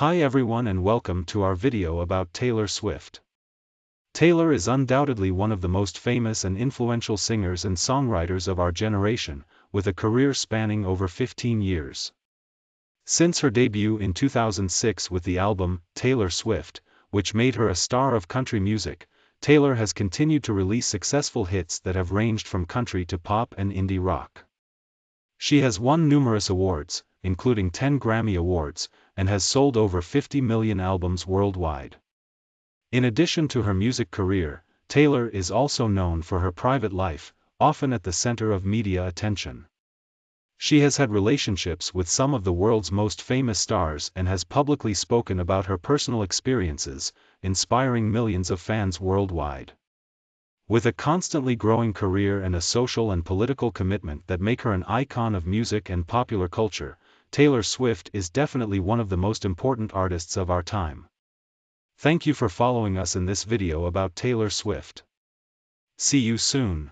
Hi everyone and welcome to our video about Taylor Swift. Taylor is undoubtedly one of the most famous and influential singers and songwriters of our generation, with a career spanning over 15 years. Since her debut in 2006 with the album, Taylor Swift, which made her a star of country music, Taylor has continued to release successful hits that have ranged from country to pop and indie rock. She has won numerous awards, including 10 Grammy Awards, and has sold over 50 million albums worldwide. In addition to her music career, Taylor is also known for her private life, often at the center of media attention. She has had relationships with some of the world's most famous stars and has publicly spoken about her personal experiences, inspiring millions of fans worldwide. With a constantly growing career and a social and political commitment that make her an icon of music and popular culture, Taylor Swift is definitely one of the most important artists of our time. Thank you for following us in this video about Taylor Swift. See you soon.